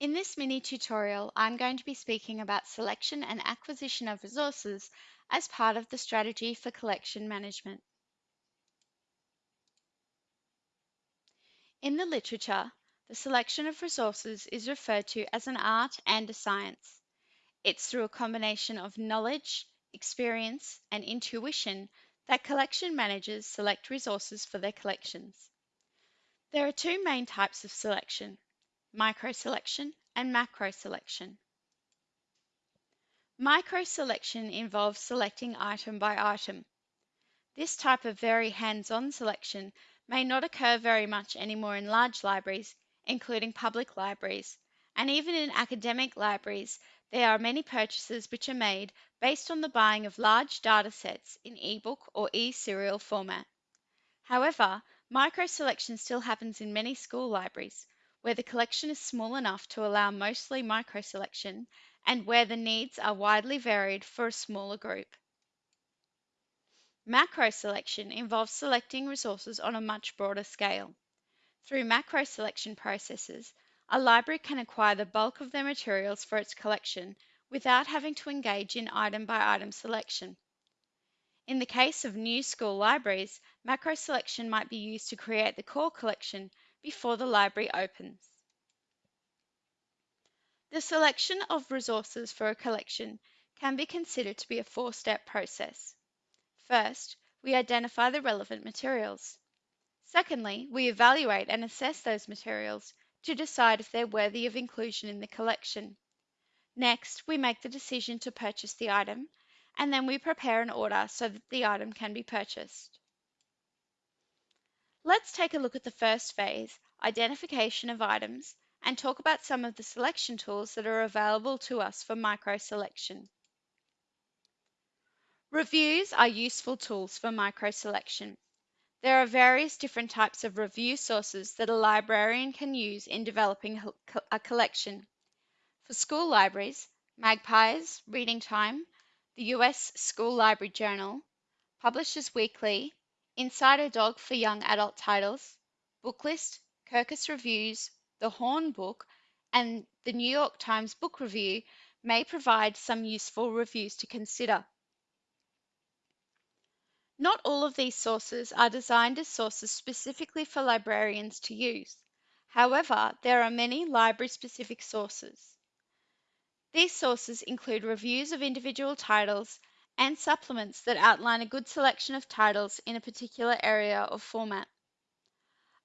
In this mini tutorial, I'm going to be speaking about selection and acquisition of resources as part of the strategy for collection management. In the literature, the selection of resources is referred to as an art and a science. It's through a combination of knowledge, experience, and intuition that collection managers select resources for their collections. There are two main types of selection, micro-selection and macro-selection. Micro-selection involves selecting item by item. This type of very hands-on selection may not occur very much anymore in large libraries, including public libraries, and even in academic libraries, there are many purchases which are made based on the buying of large data sets in ebook or e-serial format. However, micro-selection still happens in many school libraries, where the collection is small enough to allow mostly micro-selection and where the needs are widely varied for a smaller group. Macro-selection involves selecting resources on a much broader scale. Through macro-selection processes, a library can acquire the bulk of their materials for its collection without having to engage in item-by-item selection. In the case of new school libraries, macro selection might be used to create the core collection before the library opens. The selection of resources for a collection can be considered to be a four-step process. First, we identify the relevant materials. Secondly, we evaluate and assess those materials to decide if they're worthy of inclusion in the collection. Next, we make the decision to purchase the item and then we prepare an order so that the item can be purchased. Let's take a look at the first phase, identification of items, and talk about some of the selection tools that are available to us for micro-selection. Reviews are useful tools for micro-selection. There are various different types of review sources that a librarian can use in developing a collection. For school libraries, Magpies, Reading Time, the US School Library Journal, Publishers Weekly, Inside a Dog for young adult titles, Booklist, Kirkus Reviews, The Horn Book, and the New York Times Book Review may provide some useful reviews to consider. Not all of these sources are designed as sources specifically for librarians to use. However, there are many library-specific sources. These sources include reviews of individual titles and supplements that outline a good selection of titles in a particular area or format.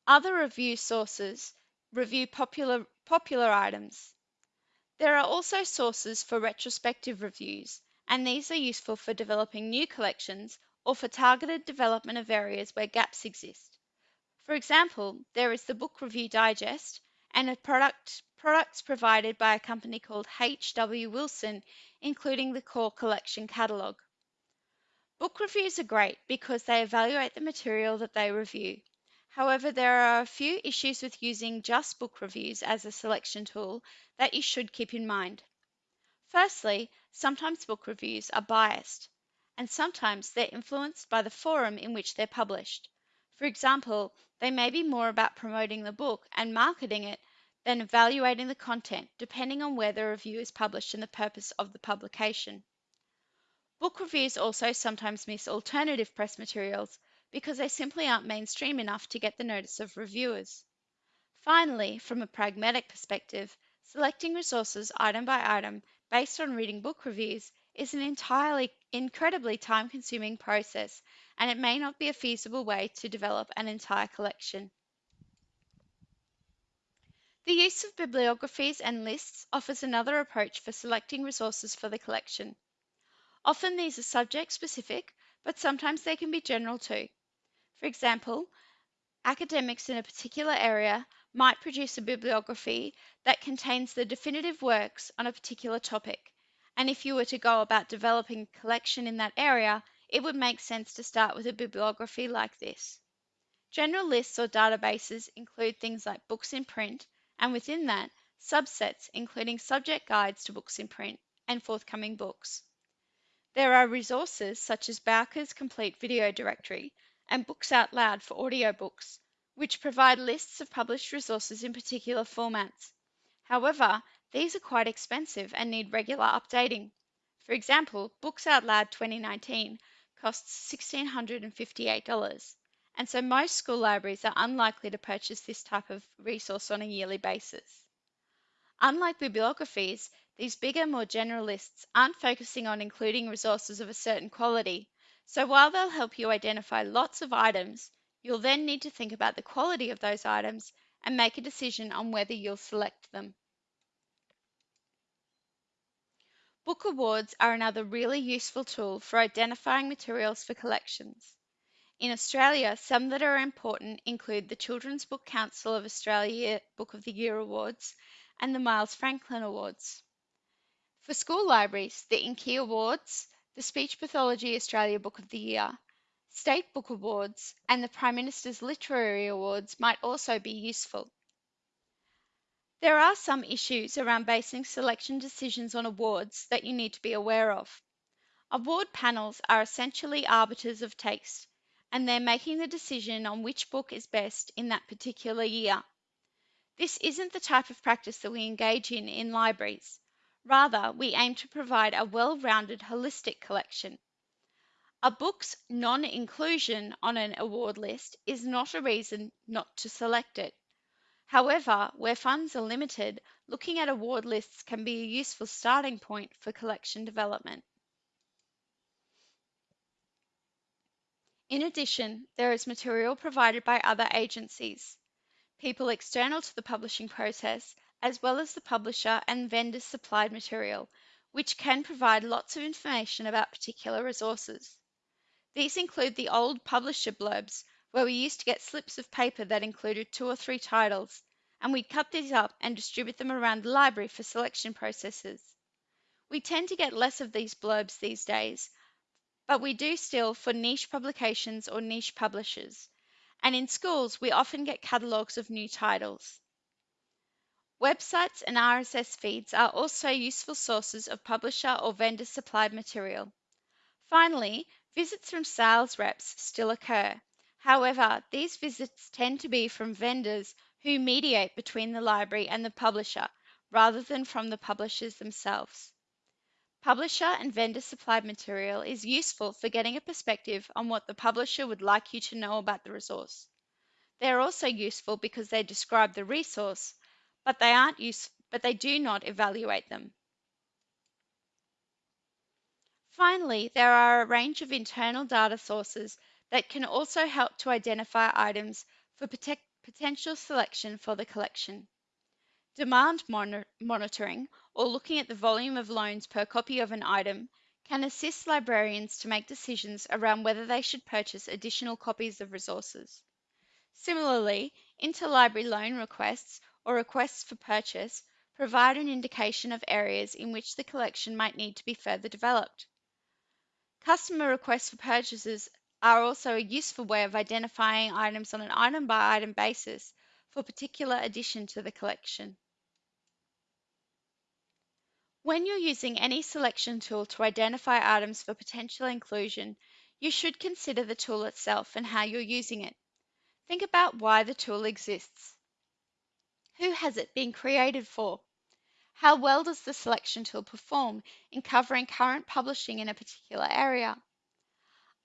Other review sources review popular, popular items. There are also sources for retrospective reviews, and these are useful for developing new collections or for targeted development of areas where gaps exist. For example, there is the Book Review Digest and a product products provided by a company called H.W. Wilson, including the core collection catalogue. Book reviews are great because they evaluate the material that they review. However, there are a few issues with using just book reviews as a selection tool that you should keep in mind. Firstly, sometimes book reviews are biased, and sometimes they're influenced by the forum in which they're published. For example, they may be more about promoting the book and marketing it than evaluating the content depending on where the review is published and the purpose of the publication. Book reviews also sometimes miss alternative press materials because they simply aren't mainstream enough to get the notice of reviewers. Finally, from a pragmatic perspective, selecting resources item by item based on reading book reviews is an entirely incredibly time-consuming process and it may not be a feasible way to develop an entire collection. The use of bibliographies and lists offers another approach for selecting resources for the collection. Often these are subject specific, but sometimes they can be general too. For example, academics in a particular area might produce a bibliography that contains the definitive works on a particular topic. And if you were to go about developing a collection in that area, it would make sense to start with a bibliography like this. General lists or databases include things like books in print, and within that, subsets including subject guides to books in print and forthcoming books. There are resources such as Bowker's Complete Video Directory and Books Out Loud for audiobooks, which provide lists of published resources in particular formats. However, these are quite expensive and need regular updating. For example, Books Out Loud 2019 costs $1,658, and so most school libraries are unlikely to purchase this type of resource on a yearly basis. Unlike bibliographies, these bigger, more general lists aren't focusing on including resources of a certain quality, so while they'll help you identify lots of items, you'll then need to think about the quality of those items and make a decision on whether you'll select them. Book awards are another really useful tool for identifying materials for collections. In Australia, some that are important include the Children's Book Council of Australia Book of the Year Awards and the Miles Franklin Awards. For school libraries, the Inky Awards, the Speech Pathology Australia Book of the Year, State Book Awards, and the Prime Minister's Literary Awards might also be useful. There are some issues around basing selection decisions on awards that you need to be aware of. Award panels are essentially arbiters of taste, and they're making the decision on which book is best in that particular year. This isn't the type of practice that we engage in in libraries. Rather, we aim to provide a well-rounded holistic collection. A book's non-inclusion on an award list is not a reason not to select it. However, where funds are limited, looking at award lists can be a useful starting point for collection development. In addition, there is material provided by other agencies, people external to the publishing process, as well as the publisher and vendors supplied material, which can provide lots of information about particular resources. These include the old publisher blurbs, where we used to get slips of paper that included two or three titles, and we'd cut these up and distribute them around the library for selection processes. We tend to get less of these blurbs these days, but we do still for niche publications or niche publishers. And in schools, we often get catalogues of new titles. Websites and RSS feeds are also useful sources of publisher or vendor supplied material. Finally, visits from sales reps still occur, However, these visits tend to be from vendors who mediate between the library and the publisher rather than from the publishers themselves. Publisher and vendor supplied material is useful for getting a perspective on what the publisher would like you to know about the resource. They are also useful because they describe the resource, but they aren't use, but they do not evaluate them. Finally, there are a range of internal data sources that can also help to identify items for potential selection for the collection. Demand monitoring, or looking at the volume of loans per copy of an item, can assist librarians to make decisions around whether they should purchase additional copies of resources. Similarly, interlibrary loan requests or requests for purchase provide an indication of areas in which the collection might need to be further developed. Customer requests for purchases are also a useful way of identifying items on an item by item basis for particular addition to the collection. When you're using any selection tool to identify items for potential inclusion, you should consider the tool itself and how you're using it. Think about why the tool exists. Who has it been created for? How well does the selection tool perform in covering current publishing in a particular area?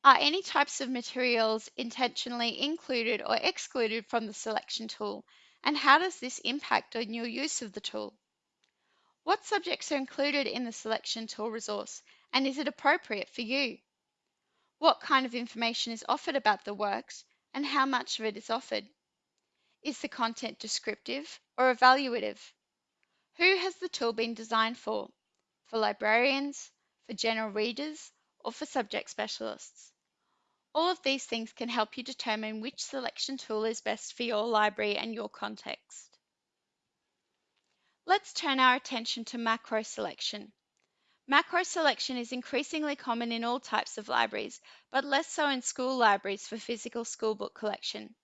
Are any types of materials intentionally included or excluded from the selection tool? And how does this impact on your use of the tool? What subjects are included in the selection tool resource and is it appropriate for you? What kind of information is offered about the works and how much of it is offered? Is the content descriptive or evaluative? Who has the tool been designed for? For librarians, for general readers, or for subject specialists? All of these things can help you determine which selection tool is best for your library and your context. Let's turn our attention to macro selection. Macro selection is increasingly common in all types of libraries, but less so in school libraries for physical school book collection.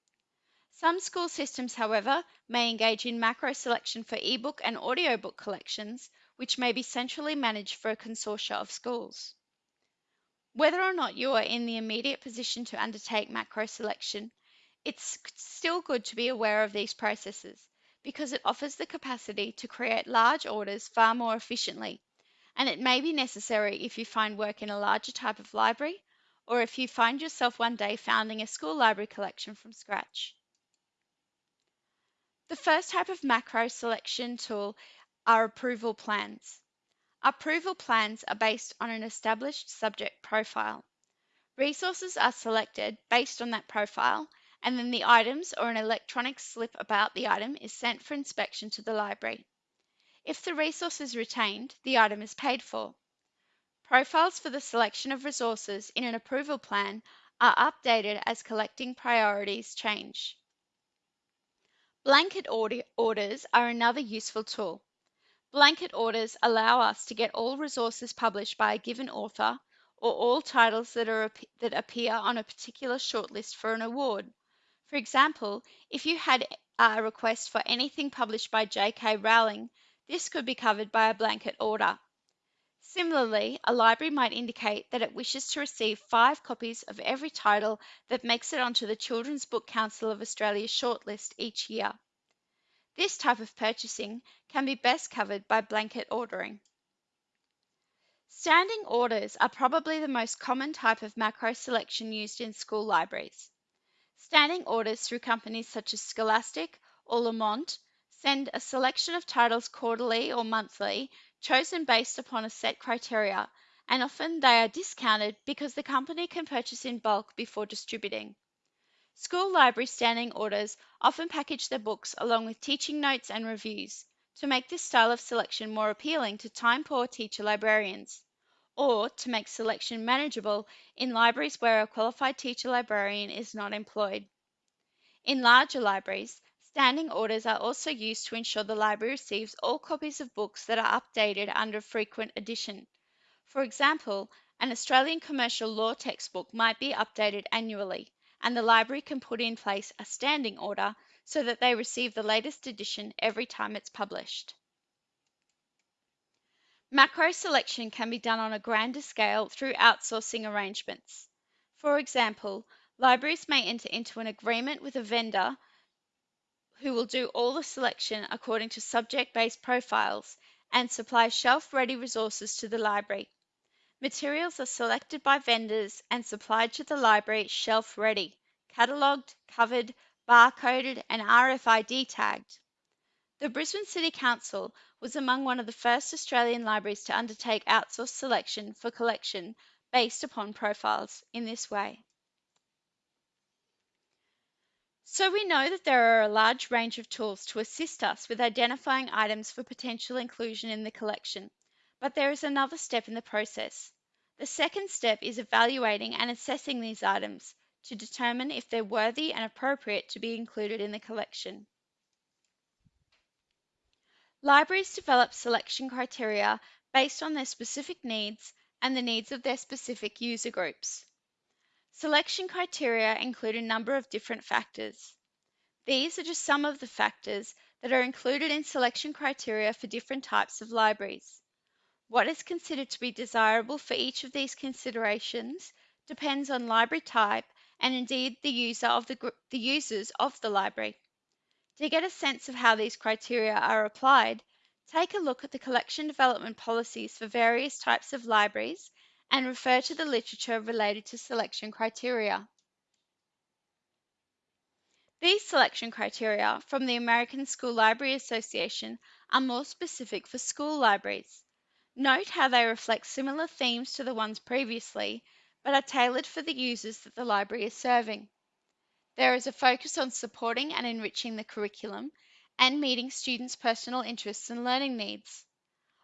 Some school systems, however, may engage in macro selection for ebook and audiobook collections, which may be centrally managed for a consortia of schools. Whether or not you are in the immediate position to undertake macro selection, it's still good to be aware of these processes because it offers the capacity to create large orders far more efficiently, and it may be necessary if you find work in a larger type of library or if you find yourself one day founding a school library collection from scratch. The first type of macro selection tool are approval plans. Approval plans are based on an established subject profile. Resources are selected based on that profile, and then the items or an electronic slip about the item is sent for inspection to the library. If the resource is retained, the item is paid for. Profiles for the selection of resources in an approval plan are updated as collecting priorities change. Blanket orders are another useful tool. Blanket orders allow us to get all resources published by a given author or all titles that, are, that appear on a particular shortlist for an award. For example, if you had a request for anything published by J.K. Rowling, this could be covered by a blanket order. Similarly, a library might indicate that it wishes to receive five copies of every title that makes it onto the Children's Book Council of Australia shortlist each year. This type of purchasing can be best covered by blanket ordering. Standing orders are probably the most common type of macro selection used in school libraries. Standing orders through companies such as Scholastic or Lamont send a selection of titles quarterly or monthly chosen based upon a set criteria, and often they are discounted because the company can purchase in bulk before distributing. School library standing orders often package their books along with teaching notes and reviews to make this style of selection more appealing to time-poor teacher librarians or to make selection manageable in libraries where a qualified teacher librarian is not employed. In larger libraries, standing orders are also used to ensure the library receives all copies of books that are updated under frequent edition. For example, an Australian commercial law textbook might be updated annually, and the library can put in place a standing order so that they receive the latest edition every time it's published. Macro selection can be done on a grander scale through outsourcing arrangements. For example, libraries may enter into an agreement with a vendor who will do all the selection according to subject-based profiles and supply shelf-ready resources to the library. Materials are selected by vendors and supplied to the library shelf-ready, catalogued, covered, barcoded and RFID tagged. The Brisbane City Council was among one of the first Australian libraries to undertake outsourced selection for collection based upon profiles in this way. So we know that there are a large range of tools to assist us with identifying items for potential inclusion in the collection, but there is another step in the process. The second step is evaluating and assessing these items to determine if they're worthy and appropriate to be included in the collection. Libraries develop selection criteria based on their specific needs and the needs of their specific user groups. Selection criteria include a number of different factors. These are just some of the factors that are included in selection criteria for different types of libraries. What is considered to be desirable for each of these considerations depends on library type and indeed the user of the, the users of the library. To get a sense of how these criteria are applied, take a look at the collection development policies for various types of libraries and refer to the literature related to selection criteria. These selection criteria from the American School Library Association are more specific for school libraries. Note how they reflect similar themes to the ones previously, but are tailored for the users that the library is serving. There is a focus on supporting and enriching the curriculum and meeting students' personal interests and learning needs.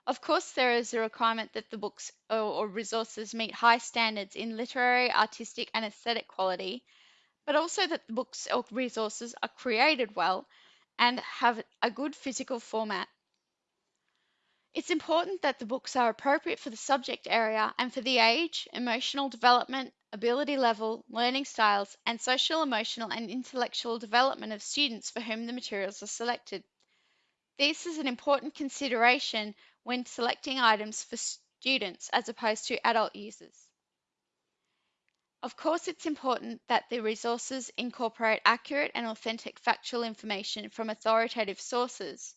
Of course, there is a requirement that the books or, resources meet high standards in literary, artistic, and aesthetic quality, but also that the books or resources are created well and have a good physical format. It's important that the books are appropriate for the subject area and for the age, emotional development, ability level, learning styles, and social, emotional, and intellectual development of students for whom the materials are selected. This is an important consideration when selecting items for students as opposed to adult users. Of course, it's important that the resources incorporate accurate and authentic factual information from authoritative sources.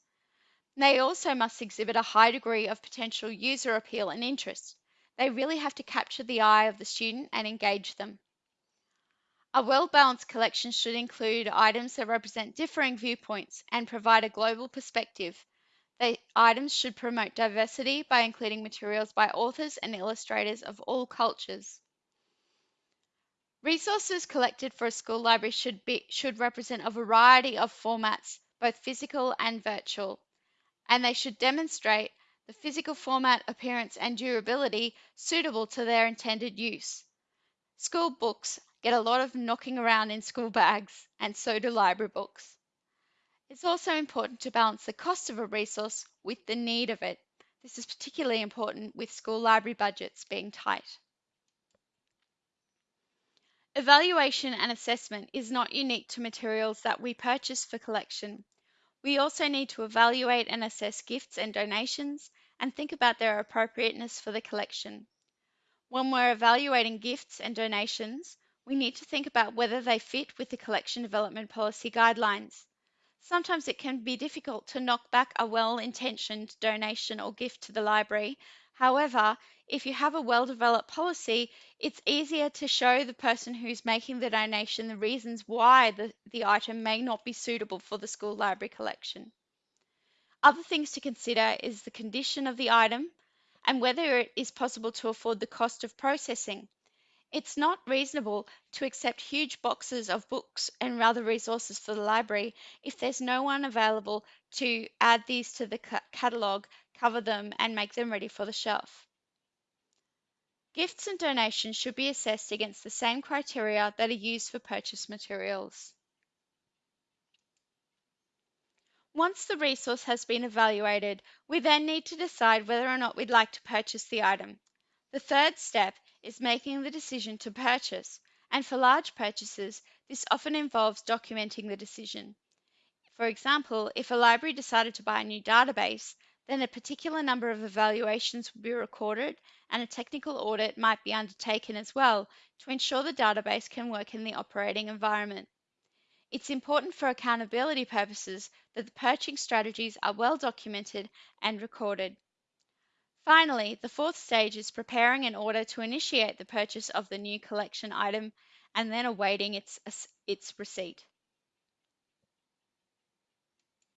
They also must exhibit a high degree of potential user appeal and interest. They really have to capture the eye of the student and engage them. A well-balanced collection should include items that represent differing viewpoints and provide a global perspective. The items should promote diversity by including materials by authors and illustrators of all cultures. Resources collected for a school library should be should represent a variety of formats, both physical and virtual, and they should demonstrate the physical format, appearance, and durability suitable to their intended use. School books get a lot of knocking around in school bags, and so do library books. It's also important to balance the cost of a resource with the need of it. This is particularly important with school library budgets being tight. Evaluation and assessment is not unique to materials that we purchase for collection. We also need to evaluate and assess gifts and donations and think about their appropriateness for the collection. When we're evaluating gifts and donations, we need to think about whether they fit with the collection development policy guidelines. Sometimes it can be difficult to knock back a well-intentioned donation or gift to the library. However, if you have a well-developed policy, it's easier to show the person who's making the donation the reasons why the, the item may not be suitable for the school library collection. Other things to consider is the condition of the item, and whether it is possible to afford the cost of processing. It's not reasonable to accept huge boxes of books and other resources for the library if there's no one available to add these to the catalogue, cover them, and make them ready for the shelf. Gifts and donations should be assessed against the same criteria that are used for purchase materials. Once the resource has been evaluated, we then need to decide whether or not we'd like to purchase the item. The third step is making the decision to purchase, and for large purchases, this often involves documenting the decision. For example, if a library decided to buy a new database, then a particular number of evaluations will be recorded and a technical audit might be undertaken as well to ensure the database can work in the operating environment. It's important for accountability purposes that the purchasing strategies are well documented and recorded. Finally, the fourth stage is preparing an order to initiate the purchase of the new collection item and then awaiting its, its receipt.